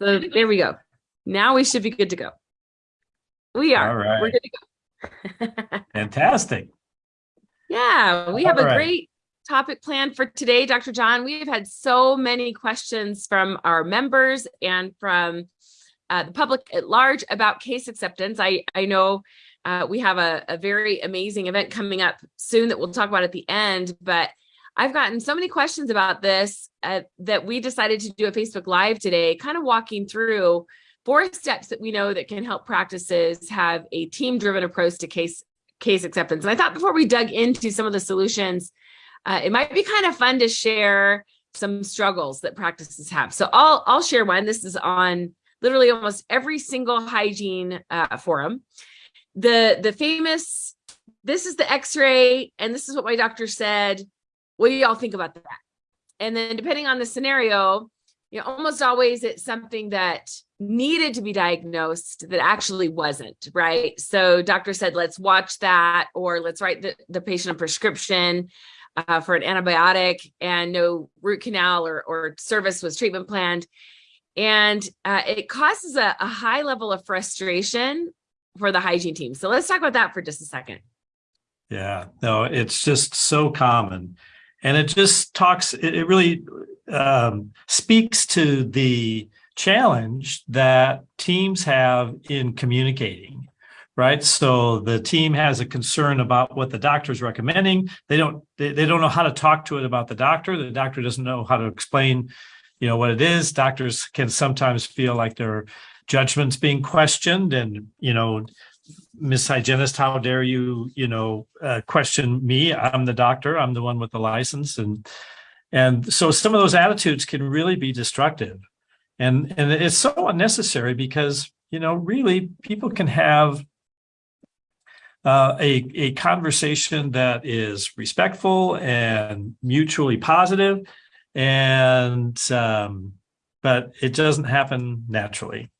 So there we go. Now we should be good to go. We are. All right. We're good to go. Fantastic. Yeah, we have All a right. great topic planned for today, Dr. John. We've had so many questions from our members and from uh, the public at large about case acceptance. I, I know uh, we have a, a very amazing event coming up soon that we'll talk about at the end, but I've gotten so many questions about this uh, that we decided to do a Facebook Live today, kind of walking through four steps that we know that can help practices have a team-driven approach to case case acceptance. And I thought before we dug into some of the solutions, uh, it might be kind of fun to share some struggles that practices have. So I'll I'll share one. This is on literally almost every single hygiene uh, forum. The the famous this is the X-ray and this is what my doctor said. What do y'all think about that? And then depending on the scenario, you know, almost always it's something that needed to be diagnosed that actually wasn't, right? So doctor said, let's watch that, or let's write the, the patient a prescription uh, for an antibiotic and no root canal or, or service was treatment planned. And uh, it causes a, a high level of frustration for the hygiene team. So let's talk about that for just a second. Yeah, no, it's just so common. And it just talks, it, it really um, speaks to the challenge that teams have in communicating, right? So the team has a concern about what the doctor is recommending. They don't, they, they don't know how to talk to it about the doctor. The doctor doesn't know how to explain, you know, what it is. Doctors can sometimes feel like their judgments being questioned and, you know, Miss Hygienist, how dare you, you know, uh, question me? I'm the doctor. I'm the one with the license, and and so some of those attitudes can really be destructive, and and it's so unnecessary because you know really people can have uh, a a conversation that is respectful and mutually positive, and um, but it doesn't happen naturally.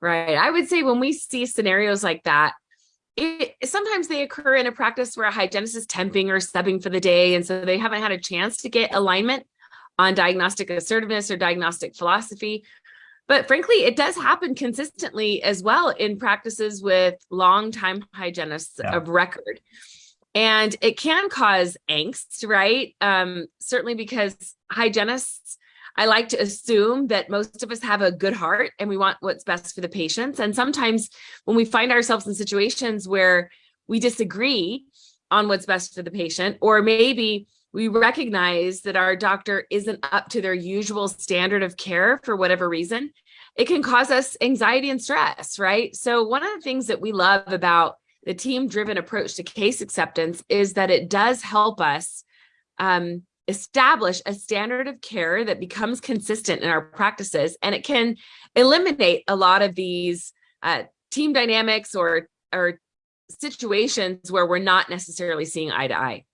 Right. I would say when we see scenarios like that, it sometimes they occur in a practice where a hygienist is temping or subbing for the day. And so they haven't had a chance to get alignment on diagnostic assertiveness or diagnostic philosophy. But frankly, it does happen consistently as well in practices with long-time hygienists Yeah. of record. And it can cause angst, right? Um, certainly because hygienists I like to assume that most of us have a good heart and we want what's best for the patients. And sometimes when we find ourselves in situations where we disagree on what's best for the patient, or maybe we recognize that our doctor isn't up to their usual standard of care for whatever reason, it can cause us anxiety and stress, right? So one of the things that we love about the team driven approach to case acceptance is that it does help us um, establish a standard of care that becomes consistent in our practices and it can eliminate a lot of these uh, team dynamics or or situations where we're not necessarily seeing eye to eye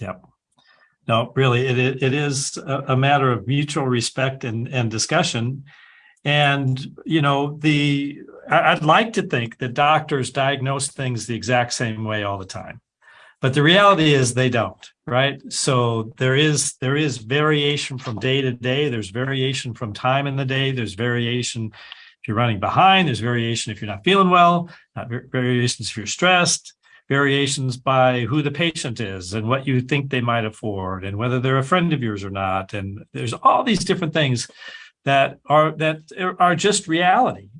Yep. No, really, it it is a matter of mutual respect and and discussion. And you know, the I'd like to think that doctors diagnose things the exact same way all the time. But the reality is they don't, right? So there is there is variation from day to day. There's variation from time in the day. There's variation if you're running behind. There's variation if you're not feeling well. Not variations if you're stressed. Variations by who the patient is and what you think they might afford and whether they're a friend of yours or not. And there's all these different things that are that are just reality.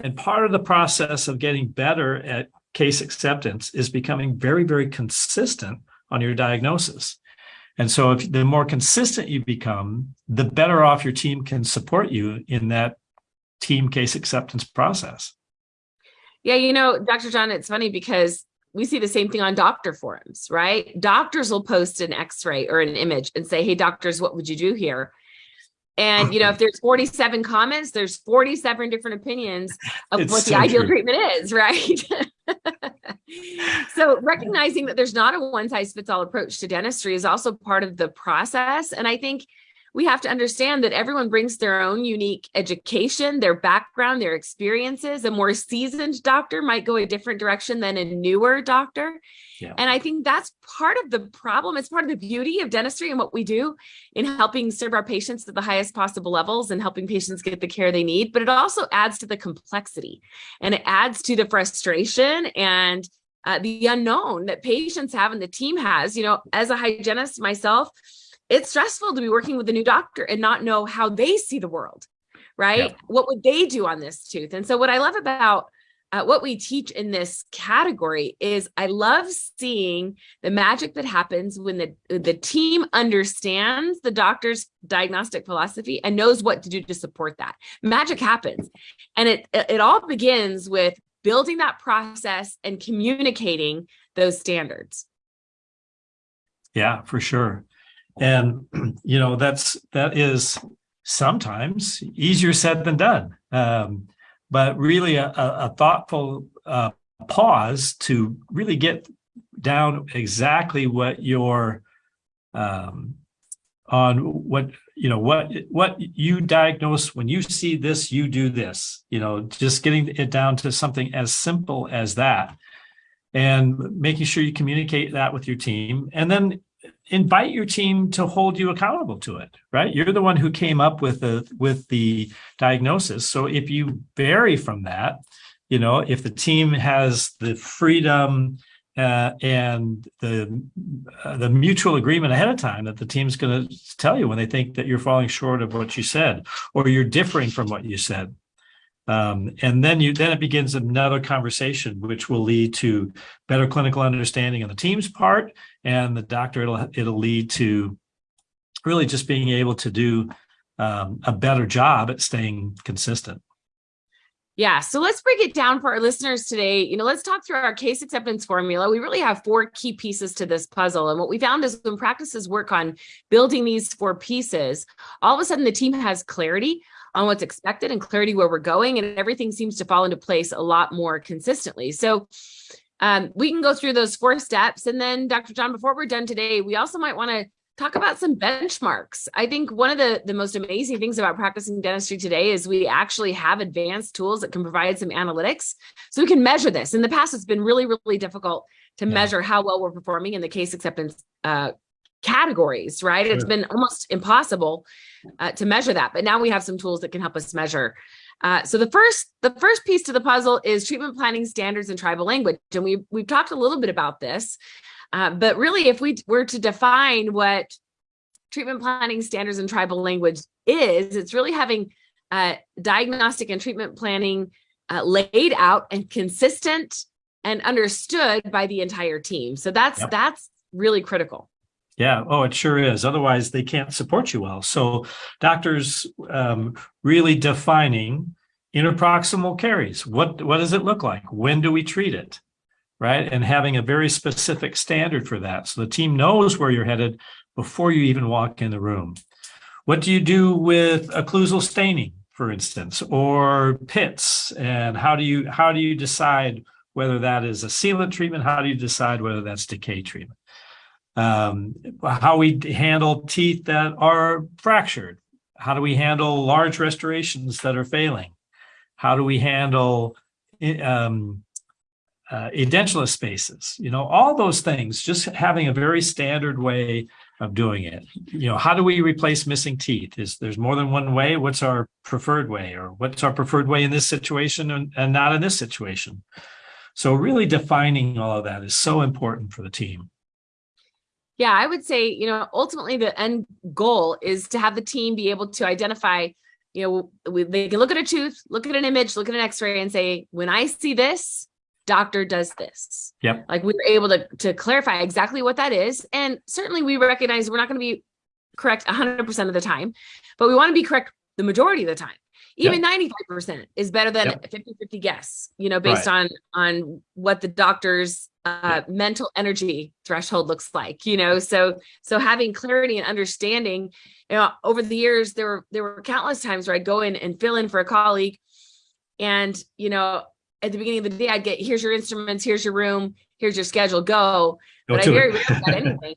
And part of the process of getting better at case acceptance is becoming very, very consistent on your diagnosis. And so if the more consistent you become, the better off your team can support you in that team case acceptance process. Yeah, you know, Dr. John, it's funny because we see the same thing on doctor forums, right? Doctors will post an x-ray or an image and say, hey, doctors, what would you do here? And, you know, if there's 47 comments, there's 47 different opinions of It's what the ideal true. treatment is, right? so recognizing that there's not a one size fits all approach to dentistry is also part of the process. And I think we have to understand that everyone brings their own unique education, their background, their experiences. A more seasoned doctor might go a different direction than a newer doctor. Yeah. And I think that's part of the problem. It's part of the beauty of dentistry and what we do in helping serve our patients at the highest possible levels and helping patients get the care they need. But it also adds to the complexity and it adds to the frustration and uh, the unknown that patients have and the team has. You know, as a hygienist myself, it's stressful to be working with a new doctor and not know how they see the world, right? Yeah. What would they do on this tooth? And so what I love about uh, what we teach in this category is I love seeing the magic that happens when the, the team understands the doctor's diagnostic philosophy and knows what to do to support that. Magic happens. And it, it all begins with building that process and communicating those standards. Yeah, for sure. And, you know, that's, that is sometimes easier said than done. Um, but really a, a thoughtful uh, pause to really get down exactly what your um, on what you know what what you diagnose when you see this you do this you know just getting it down to something as simple as that and making sure you communicate that with your team and then invite your team to hold you accountable to it right? You're the one who came up with the with the diagnosis. So if you vary from that you know if the team has the freedom uh, and the uh, the mutual agreement ahead of time that the team's going to tell you when they think that you're falling short of what you said or you're differing from what you said um, and then you then it begins another conversation, which will lead to better clinical understanding on the team's part, and the doctor it'll it'll lead to really just being able to do um, a better job at staying consistent. Yeah, so let's break it down for our listeners today. You know, let's talk through our case acceptance formula. We really have four key pieces to this puzzle. And what we found is when practices work on building these four pieces, all of a sudden the team has clarity on what's expected and clarity where we're going and everything seems to fall into place a lot more consistently. So um, we can go through those four steps. And then Dr. John, before we're done today, we also might want to talk about some benchmarks. I think one of the, the most amazing things about practicing dentistry today is we actually have advanced tools that can provide some analytics so we can measure this. In the past, it's been really, really difficult to yeah. measure how well we're performing in the case acceptance uh, categories, right? Sure. It's been almost impossible uh, to measure that, but now we have some tools that can help us measure. Uh, so the first the first piece to the puzzle is treatment planning standards in tribal language, and we we've talked a little bit about this, uh, but really, if we were to define what treatment planning standards in tribal language is, it's really having uh, diagnostic and treatment planning uh, laid out and consistent and understood by the entire team. So that's yep. that's really critical. Yeah. Oh, it sure is. Otherwise, they can't support you well. So doctors um, really defining interproximal caries. What, what does it look like? When do we treat it? Right. And having a very specific standard for that. So the team knows where you're headed before you even walk in the room. What do you do with occlusal staining, for instance, or pits? And how do you, how do you decide whether that is a sealant treatment? How do you decide whether that's decay treatment? Um, how we handle teeth that are fractured. How do we handle large restorations that are failing? How do we handle um, uh, edentulous spaces? You know, all those things, just having a very standard way of doing it. You know, how do we replace missing teeth? Is there's more than one way? What's our preferred way or what's our preferred way in this situation and, and not in this situation? So really defining all of that is so important for the team. Yeah, I would say, you know, ultimately the end goal is to have the team be able to identify, you know, we, they can look at a tooth, look at an image, look at an x-ray and say, when I see this, doctor does this. Yep. Like we were able to, to clarify exactly what that is. And certainly we recognize we're not going to be correct 100% of the time, but we want to be correct the majority of the time even 95% is better than yep. 50 50 guess you know based right. on on what the doctor's uh, mental energy threshold looks like you know so so having clarity and understanding you know over the years there were there were countless times where i'd go in and fill in for a colleague and you know at the beginning of the day i'd get here's your instruments here's your room here's your schedule go, go but i very rarely got anything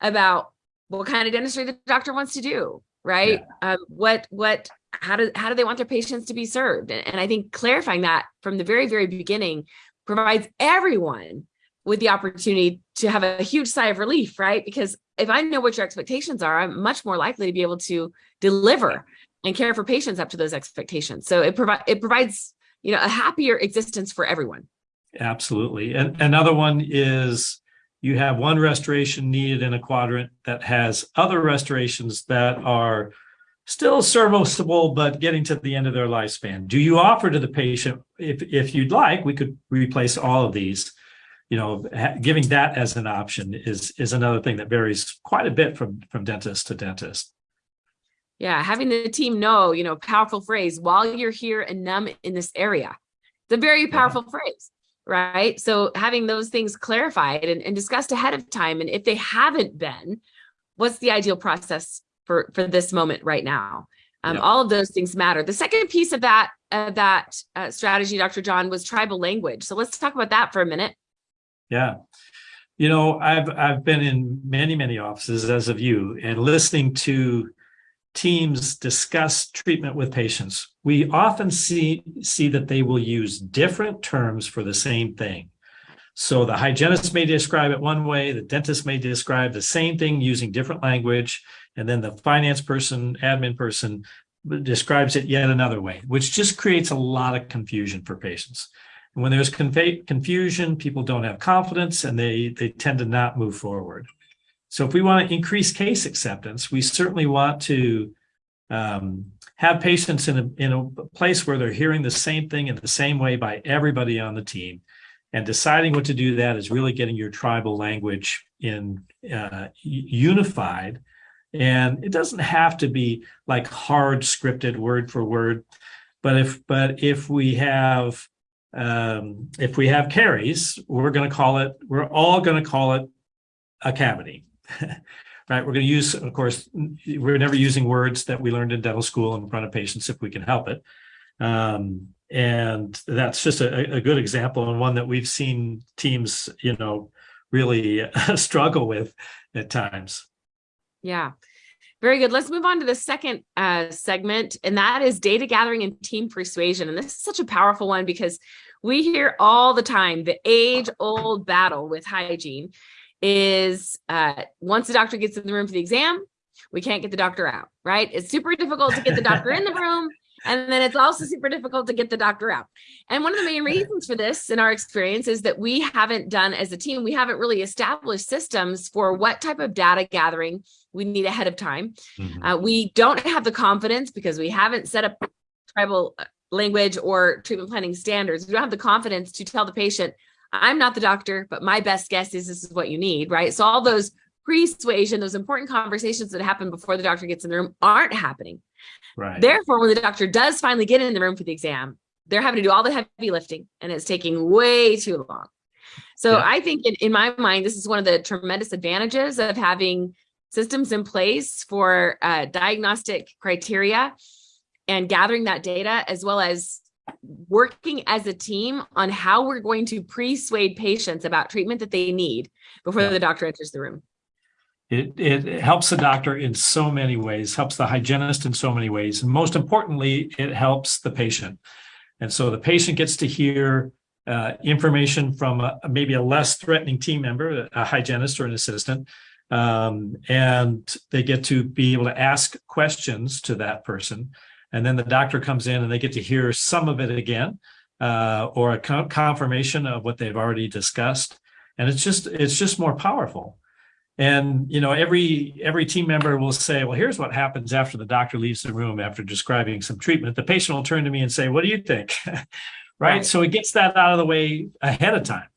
about what kind of dentistry the doctor wants to do right? Yeah. Um, what what how do how do they want their patients to be served? And, and I think clarifying that from the very very beginning provides everyone with the opportunity to have a huge sigh of relief, right? Because if I know what your expectations are, I'm much more likely to be able to deliver and care for patients up to those expectations. So it provides it provides you know a happier existence for everyone. Absolutely. And another one is you have one restoration needed in a quadrant that has other restorations that are still serviceable, but getting to the end of their lifespan. Do you offer to the patient, if, if you'd like, we could replace all of these, you know, giving that as an option is, is another thing that varies quite a bit from, from dentist to dentist. Yeah, having the team know, you know, powerful phrase, while you're here and numb in this area. It's a very powerful yeah. phrase right? So having those things clarified and, and discussed ahead of time, and if they haven't been, what's the ideal process for, for this moment right now? Um, All of those things matter. The second piece of that uh, that uh, strategy, Dr. John, was tribal language. So let's talk about that for a minute. Yeah. You know, I've I've been in many, many offices as of you and listening to teams discuss treatment with patients, we often see, see that they will use different terms for the same thing. So the hygienist may describe it one way, the dentist may describe the same thing using different language, and then the finance person, admin person describes it yet another way, which just creates a lot of confusion for patients. And when there's confusion, people don't have confidence and they, they tend to not move forward. So if we want to increase case acceptance, we certainly want to um, have patients in a, in a place where they're hearing the same thing in the same way by everybody on the team. And deciding what to do that is really getting your tribal language in uh, unified. And it doesn't have to be like hard scripted word for word. But if but if we have um, if we have caries, we're going to call it, we're all going to call it a cavity. right? We're going to use, of course, we're never using words that we learned in dental school in front of patients if we can help it. Um, and that's just a, a, good example and one that we've seen teams, you know, really struggle with at times. Yeah. Very good. Let's move on to the second uh, segment, and that is data gathering and team persuasion. And this is such a powerful one because we hear all the time the age old battle with hygiene is uh, once the doctor gets in the room for the exam, we can't get the doctor out, right? It's super difficult to get the doctor in the room. And then it's also super difficult to get the doctor out. And one of the main reasons for this in our experience is that we haven't done as a team, we haven't really established systems for what type of data gathering we need ahead of time. Mm -hmm. uh, we don't have the confidence because we haven't set up tribal uh, language or treatment planning standards. We don't have the confidence to tell the patient, I'm not the doctor, but my best guess is this is what you need, right? So all those persuasion, those important conversations that happen before the doctor gets in the room aren't happening. Right. Therefore, when the doctor does finally get in the room for the exam, they're having to do all the heavy lifting and it's taking way too long. So yeah. I think in, in my mind, this is one of the tremendous advantages of having systems in place for uh, diagnostic criteria and gathering that data as well as working as a team on how we're going to persuade patients about treatment that they need before yeah. the doctor enters the room. It, it helps the doctor in so many ways, helps the hygienist in so many ways. And most importantly, it helps the patient. And so the patient gets to hear uh, information from a, maybe a less threatening team member, a hygienist or an assistant, um, and they get to be able to ask questions to that person and then the doctor comes in and they get to hear some of it again uh, or a co confirmation of what they've already discussed. And it's just it's just more powerful. And you know, every every team member will say, "Well, here's what happens after the doctor leaves the room after describing some treatment." The patient will turn to me and say, "What do you think?" right? right? So it gets that out of the way ahead of time,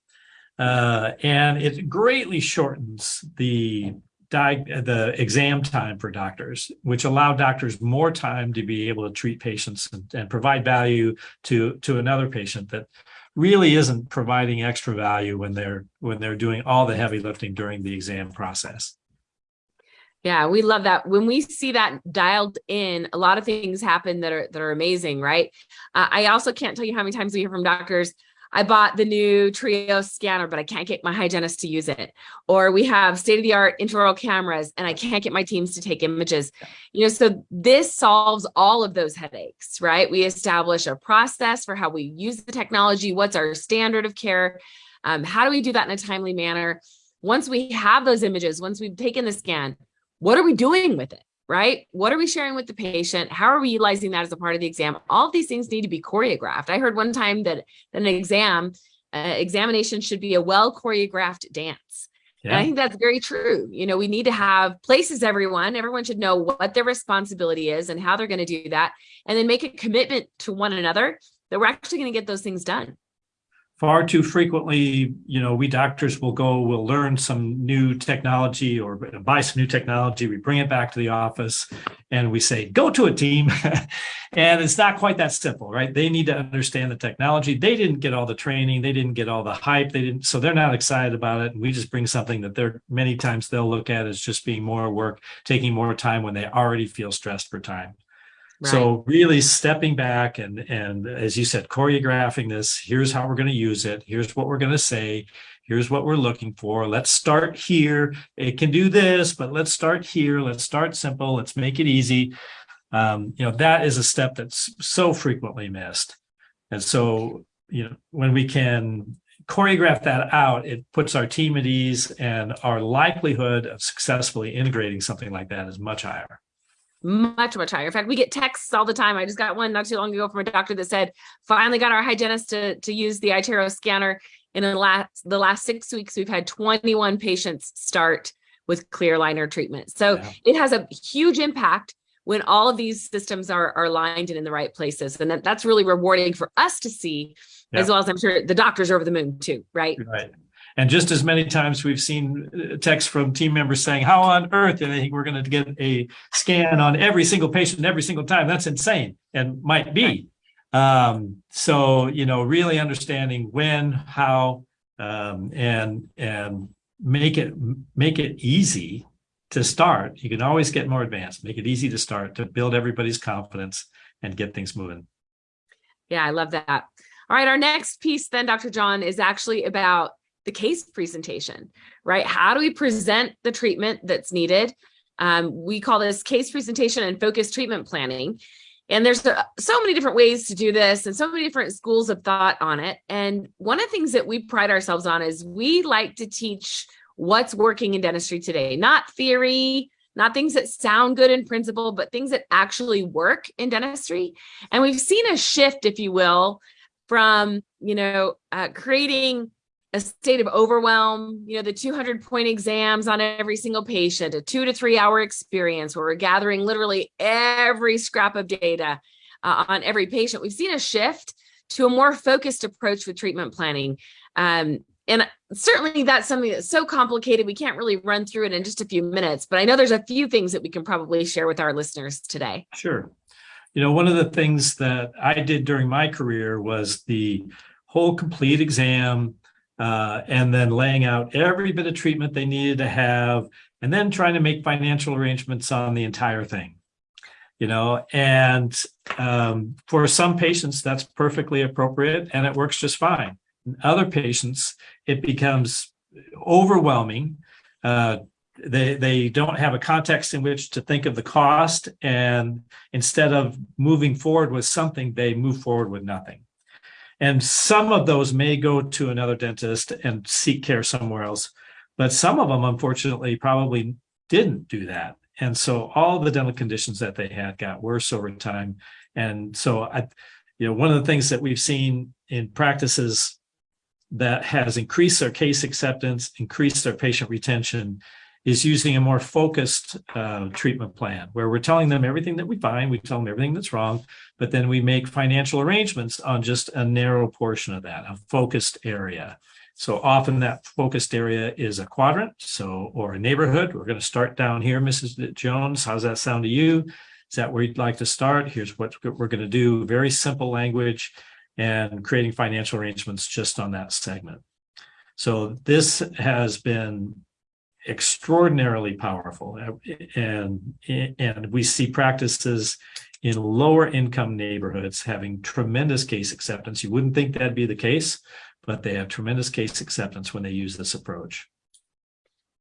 uh, and it greatly shortens the diag- the exam time for doctors, which allow doctors more time to be able to treat patients and, and, provide value to to another patient that really isn't providing extra value when they're when they're doing all the heavy lifting during the exam process. Yeah, we love that. When we see that dialed in, a lot of things happen that are that are amazing, right? Uh, I also can't tell you how many times we hear from doctors, I bought the new Trio scanner, but I can't get my hygienist to use it. Or we have state of the art intraoral cameras and I can't get my teams to take images. You know, so this solves all of those headaches, right? We establish a process for how we use the technology. What's our standard of care? Um, how do we do that in a timely manner? Once we have those images, once we've taken the scan, what are we doing with it? Right? What are we sharing with the patient? How are we utilizing that as a part of the exam? All of these things need to be choreographed. I heard one time that, an exam, uh, examination should be a well choreographed dance. Yeah. And I think that's very true. You know, we need to have places everyone, everyone should know what their responsibility is and how they're going to do that. And then make a commitment to one another that we're actually going to get those things done far too frequently, you know, we doctors will go, we'll learn some new technology or buy some new technology. We bring it back to the office and we say, go to a team. and it's not quite that simple, right? They need to understand the technology. They didn't get all the training. They didn't get all the hype. They didn't, so they're not excited about it. And we just bring something that they're many times they'll look at as just being more work, taking more time when they already feel stressed for time. Right. So really stepping back and and as you said, choreographing this. Here's how we're going to use it. Here's what we're going to say. Here's what we're looking for. Let's start here. It can do this, but let's start here. Let's start simple. Let's make it easy. Um, you know that is a step that's so frequently missed, and so you know when we can choreograph that out, it puts our team at ease, and our likelihood of successfully integrating something like that is much higher much much higher. In fact we get texts all the time. I just got one not too long ago from a doctor that said finally got our hygienist to, to use the iTero scanner. In the last the last six weeks we've had 21 patients start with clear aligner treatment. So yeah. it has a huge impact when all of these systems are are aligned and in the right places. And that, that's really rewarding for us to see yeah. as well as i'm sure the doctors are over the moon too right? Right and just as many times we've seen uh, texts from team members saying, how on earth do they think we're going to get a scan on every single patient every single time? That's insane and might be. Um, so, you know, really understanding when, how, um, and, and make it, make it easy to start. You can always get more advanced, make it easy to start, to build everybody's confidence and get things moving. Yeah, I love that. All right, our next piece then, Dr. John, is actually about the case presentation, right? How do we present the treatment that's needed? Um, we call this case presentation and focused treatment planning. And there's uh, so many different ways to do this and so many different schools of thought on it. And one of the things that we pride ourselves on is we like to teach what's working in dentistry today, not theory, not things that sound good in principle, but things that actually work in dentistry. And we've seen a shift, if you will, from, you know, uh, creating a state of overwhelm, you know, the 200 point exams on every single patient, a two to three hour experience where we're gathering literally every scrap of data uh, on every patient. We've seen a shift to a more focused approach with treatment planning. Um, and certainly that's something that's so complicated, we can't really run through it in just a few minutes, but I know there's a few things that we can probably share with our listeners today. Sure. You know, one of the things that I did during my career was the whole complete exam uh, and then laying out every bit of treatment they needed to have, and then trying to make financial arrangements on the entire thing. You know, and um, for some patients, that's perfectly appropriate and it works just fine. In other patients, it becomes overwhelming. Uh, they they don't have a context in which to think of the cost and instead of moving forward with something they move forward with nothing and some of those may go to another dentist and seek care somewhere else. But some of them, unfortunately, probably didn't do that. And so all the dental conditions that they had got worse over time. And so I, you know, one of the things that we've seen in practices that has increased their case acceptance, increased their patient retention, is using a more focused uh, treatment plan where we're telling them everything that we find, we tell them everything that's wrong, but then we make financial arrangements on just a narrow portion of that, a focused area. So often that focused area is a quadrant, so or a neighborhood. We're going to start down here, Mrs. Jones. How's that sound to you? Is that where you'd like to start? Here's what we're going to do. Very simple language and creating financial arrangements just on that segment. So this has been extraordinarily powerful uh, and and we see practices in lower income neighborhoods having tremendous case acceptance. You wouldn't think that'd be the case, but they have tremendous case acceptance when they use this approach.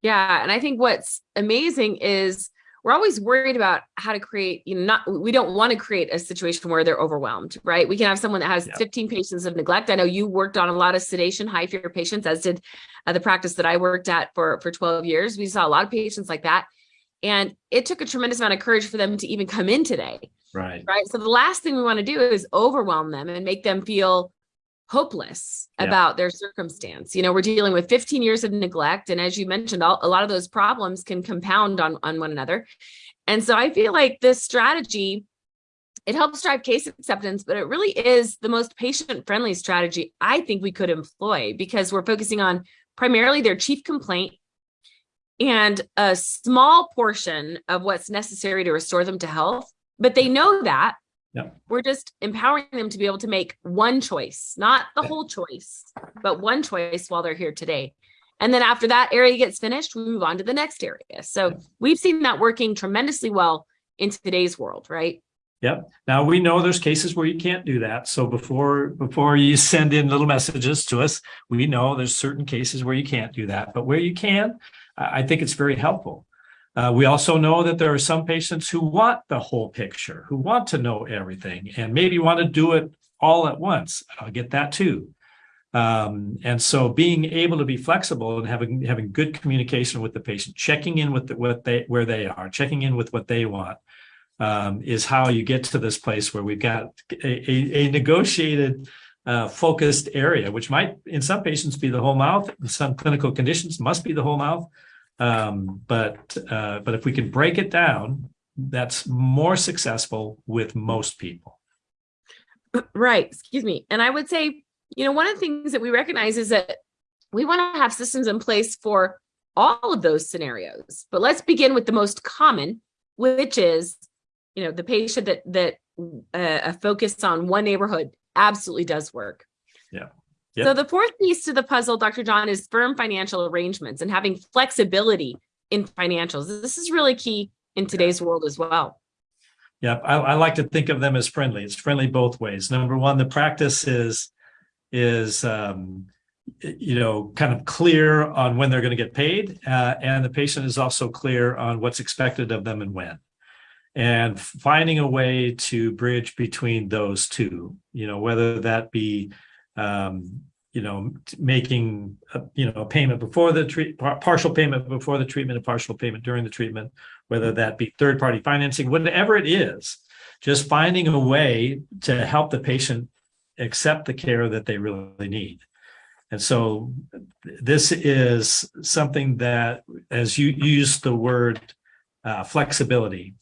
Yeah, and I think what's amazing is we're always worried about how to create, you know, not we don't want to create a situation where they're overwhelmed, right? We can have someone that has yeah. 15 patients of neglect. I know you worked on a lot of sedation, high fear patients, as did uh, the practice that I worked at for for 12 years. We saw a lot of patients like that. And it took a tremendous amount of courage for them to even come in today. Right. Right. So the last thing we want to do is overwhelm them and make them feel hopeless yeah. about their circumstance. You know, we're dealing with 15 years of neglect. And as you mentioned, all, a lot of those problems can compound on, on one another. And so I feel like this strategy, it helps drive case acceptance, but it really is the most patient friendly strategy I think we could employ because we're focusing on primarily their chief complaint and a small portion of what's necessary to restore them to health. But they know that yeah. We're just empowering them to be able to make one choice, not the whole choice, but one choice while they're here today. And then after that area gets finished, we move on to the next area. So we've seen that working tremendously well in today's world, right? Yep. Now we know there's cases where you can't do that. So before before you send in little messages to us, we know there's certain cases where you can't do that. But where you can, I think it's very helpful. Uh, we also know that there are some patients who want the whole picture, who want to know everything and maybe want to do it all at once. I'll get that too. Um, and so being able to be flexible and having having good communication with the patient, checking in with the, what they where they are, checking in with what they want, um, is how you get to this place where we've got a, a, a negotiated, uh, focused area, which might in some patients be the whole mouth. Some clinical conditions must be the whole mouth. Um, but uh, but if we can break it down, that's more successful with most people. Right. Excuse me. And I would say, you know, one of the things that we recognize is that we want to have systems in place for all of those scenarios. But let's begin with the most common, which is, you know, the patient that that uh, a focus on one neighborhood absolutely does work. Yeah. Yep. So the fourth piece to the puzzle, Dr. John, is firm financial arrangements and having flexibility in financials. This is really key in today's world as well. Yeah, I, I, like to think of them as friendly. It's friendly both ways. Number one, the practice is is um, you know kind of clear on when they're going to get paid, uh, and the patient is also clear on what's expected of them and when. And finding a way to bridge between those two, you know, whether that be um, you know, making a, you know a payment before the treat partial payment before the treatment, a partial payment during the treatment, whether that be third party financing, whatever it is, just finding a way to help the patient accept the care that they really need. And so this is something that, as you use the word uh, flexibility,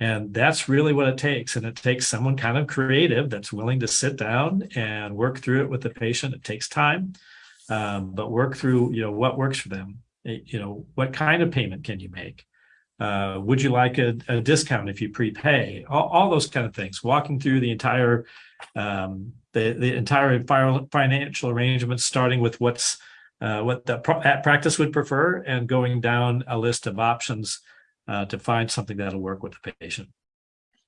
and that's really what it takes. And it takes someone kind of creative that's willing to sit down and work through it with the patient. It takes time, um, but work through, you know, what works for them. Eh, you know, what kind of payment can you make? Uh, would you like a, a, discount if you prepay? All, all, those kind of things. Walking through the entire um, the the entire financial arrangements, starting with what's uh, what the practice would prefer, and going down a list of options uh, to find something that'll work with the patient.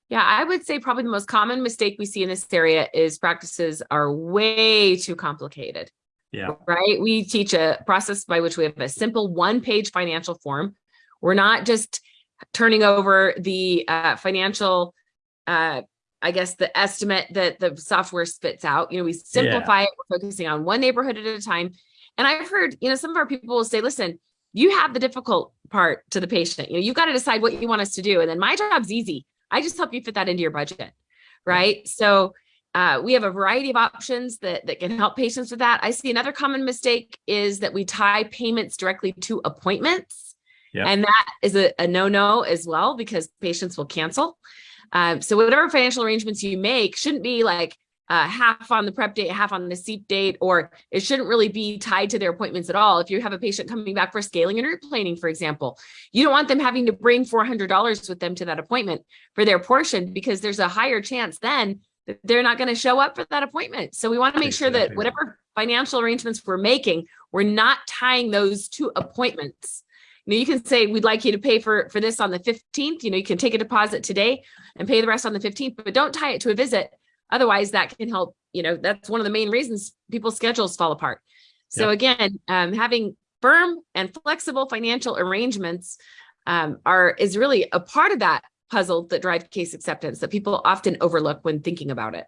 Yeah, I would say probably the most common mistake we see in this area is practices are way too complicated. Yeah. Right. We teach a process by which we have a simple one page financial form. We're not just turning over the uh, financial, uh, I guess, the estimate that the software spits out. You know, we simplify yeah. it. We're focusing on one neighborhood at a time. And I've heard, you know, some of our people will say, listen, you have the difficult part to the patient. You know, you've got to decide what you want us to do. And then my job's easy. I just help you fit that into your budget. Right. So uh, we have a variety of options that, that can help patients with that. I see another common mistake is that we tie payments directly to appointments. Yep. And that is a, a no-no as well, because patients will cancel. Um, so whatever financial arrangements you make shouldn't be like, uh, half on the prep date, half on the seat date, or it shouldn't really be tied to their appointments at all. If you have a patient coming back for scaling and root planing, for example, you don't want them having to bring $400 with them to that appointment for their portion because there's a higher chance then that they're not going to show up for that appointment. So we want to make sure that whatever financial arrangements we're making, we're not tying those to appointments. know, you can say, we'd like you to pay for, for this on the 15th, you know, you can take a deposit today and pay the rest on the 15th, but don't tie it to a visit. Otherwise that can help, you know, that's one of the main reasons people's schedules fall apart. So Yep. again, um, having firm and flexible financial arrangements um, are, is really a part of that puzzle that drive case acceptance that people often overlook when thinking about it.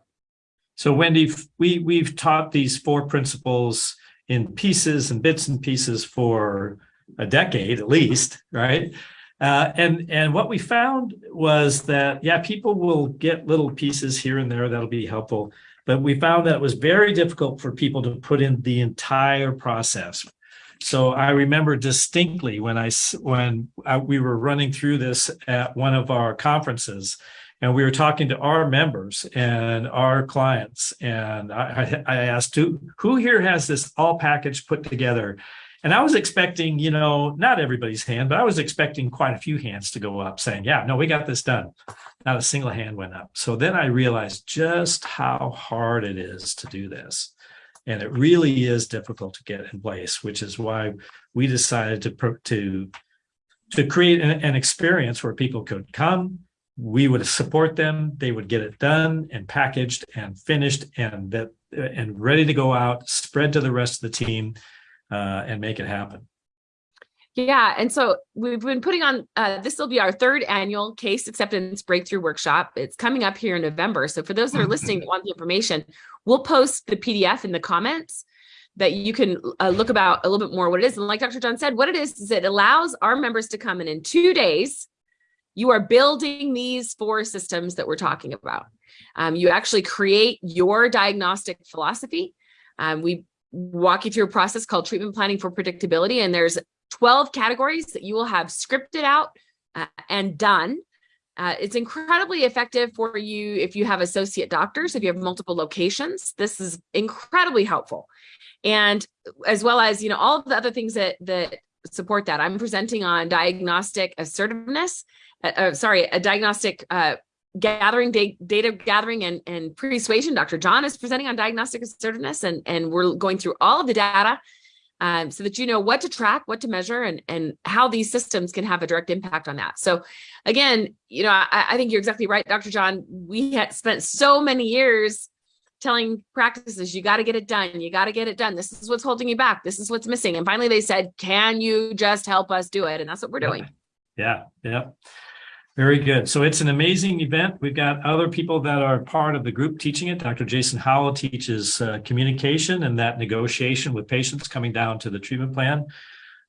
So Wendy, we, we've taught these four principles in pieces and bits and pieces for a decade at least, right? Uh, and, and what we found was that, yeah, people will get little pieces here and there that'll be helpful. But we found that it was very difficult for people to put in the entire process. So I remember distinctly when I when uh, we were running through this at one of our conferences, and we were talking to our members and our clients. And I, I I asked, who, who here has this all package put together? And I was expecting, you know, not everybody's hand, but I was expecting quite a few hands to go up saying, yeah, no, we got this done. Not a single hand went up. So then I realized just how hard it is to do this. And it really is difficult to get in place, which is why we decided to, to, to create an, an experience where people could come, we would support them they would get it done and packaged and finished and that and ready to go out spread to the rest of the team uh, and make it happen Yeah, and so we've been putting on, uh, this will be our third annual case acceptance breakthrough workshop. It's coming up here in November. So for those that are listening that want the information, we'll post the PDF in the comments that you can uh, look about a little bit more what it is. And like Dr. John said, what it is, is it allows our members to come in in two days. You are building these four systems that we're talking about. Um, you actually create your diagnostic philosophy. Um, we walk you through a process called treatment planning for predictability. And there's 12 categories that you will have scripted out uh, and done. Uh, it's incredibly effective for you if you have associate doctors, if you have multiple locations. This is incredibly helpful. And as well as, you know, all of the other things that that support that. I'm presenting on diagnostic assertiveness, uh, uh, sorry, a diagnostic uh, gathering, da data gathering and, and persuasion. Dr. John is presenting on diagnostic assertiveness and, and we're going through all of the data um, so that you know what to track, what to measure, and, and how these systems can have a direct impact on that. So again, you know, I, I think you're exactly right, Dr. John. We had spent so many years telling practices, you got to get it done. You got to get it done. This is what's holding you back. This is what's missing. And finally they said, can you just help us do it? And that's what we're doing. yeah yeah very good. So it's an amazing event. We've got other people that are part of the group teaching it. Dr jason howell teaches uh, communication and that negotiation with patients coming down to the treatment plan.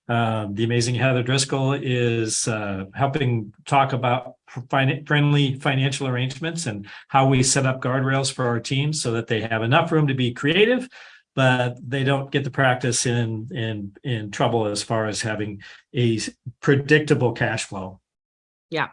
Um, the amazing Heather Driscoll is uh, helping talk about fin- friendly financial arrangements and how we set up guardrails for our teams so that they have enough room to be creative, but they don't get the practice in in in trouble as far as having a predictable cash flow. Yeah.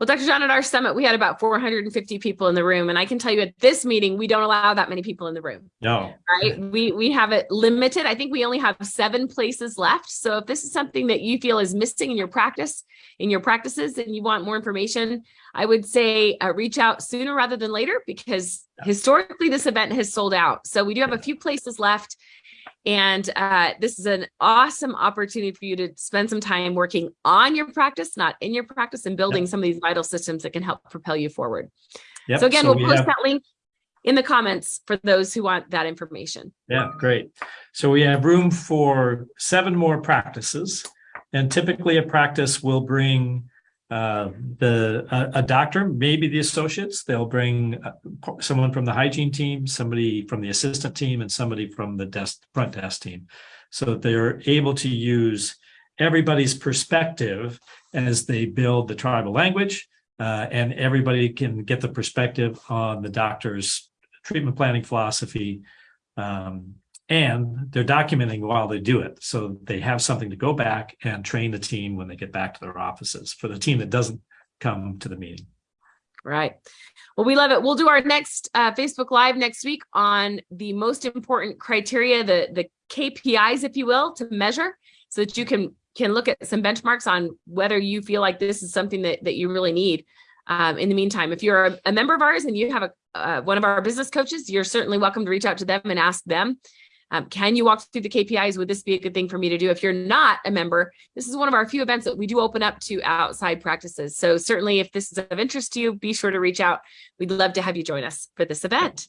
Well, Dr. John, at our summit, we had about 450 people in the room. And I can tell you at this meeting, we don't allow that many people in the room. No, right? We we have it limited. I think we only have seven places left. So if this is something that you feel is missing in your practice, in your practices, and you want more information, I would say uh, reach out sooner rather than later because historically this event has sold out. So we do have a few places left. And uh, this is an awesome opportunity for you to spend some time working on your practice, not in your practice, and building some of these vital systems that can help propel you forward. Yep. So again, So we'll we post have- that link in the comments for those who want that information. Yeah, great. So we have room for seven more practices. And typically a practice will bring uh, the, a, a doctor, maybe the associates, they'll bring uh, someone from the hygiene team, somebody from the assistant team, and somebody from the desk, front desk team. So that they're able to use everybody's perspective as they build the tribal language. Uh, and everybody can get the perspective on the doctor's treatment planning philosophy, um, and they're documenting while they do it. So they have something to go back and train the team when they get back to their offices for the team that doesn't come to the meeting. Right. Well, we love it. We'll do our next uh, Facebook Live next week on the most important criteria, the the KPIs, if you will, to measure, so that you can can look at some benchmarks on whether you feel like this is something that that you really need. Um, in the meantime, if you're a, a, member of ours and you have a uh, one of our business coaches, you're certainly welcome to reach out to them and ask them Um, can you walk through the KPIs? Would this be a good thing for me to do? If you're not a member, this is one of our few events that we do open up to outside practices. So certainly if this is of interest to you, be sure to reach out. We'd love to have you join us for this event.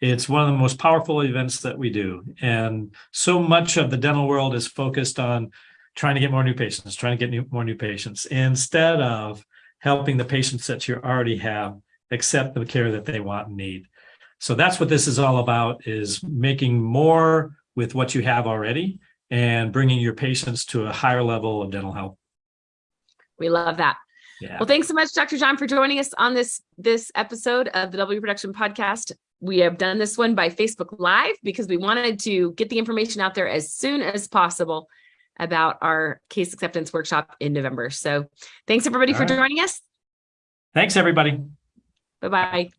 It's one of the most powerful events that we do. And so much of the dental world is focused on trying to get more new patients, trying to get new, more new patients, instead of helping the patients that you already have accept the care that they want and need. So that's what this is all about, is making more with what you have already and bringing your patients to a higher level of dental health. We love that. Yeah. Well, thanks so much, Dr. John, for joining us on this this episode of the W Production Podcast. We have done this one by Facebook Live because we wanted to get the information out there as soon as possible about our case acceptance workshop in November. So thanks everybody All for right. joining us. Thanks, everybody. Bye-bye.